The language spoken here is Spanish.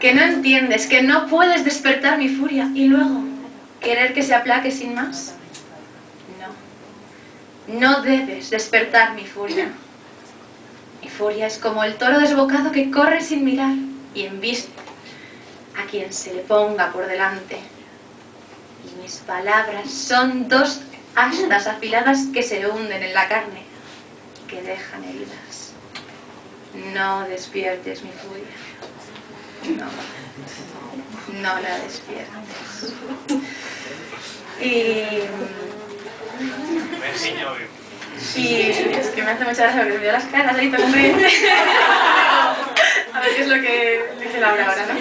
Que no entiendes, que no puedes despertar mi furia y luego querer que se aplaque sin más. No, no debes despertar mi furia. Mi furia es como el toro desbocado que corre sin mirar y embiste a quien se le ponga por delante. Y mis palabras son dos astas afiladas que se hunden en la carne, que dejan heridas. No despiertes mi furia. No, no la despiertes. Y... Y es que me hace mucha gracia porque veo las caras ahí todo A ver qué es lo que dice Laura ahora, ¿no?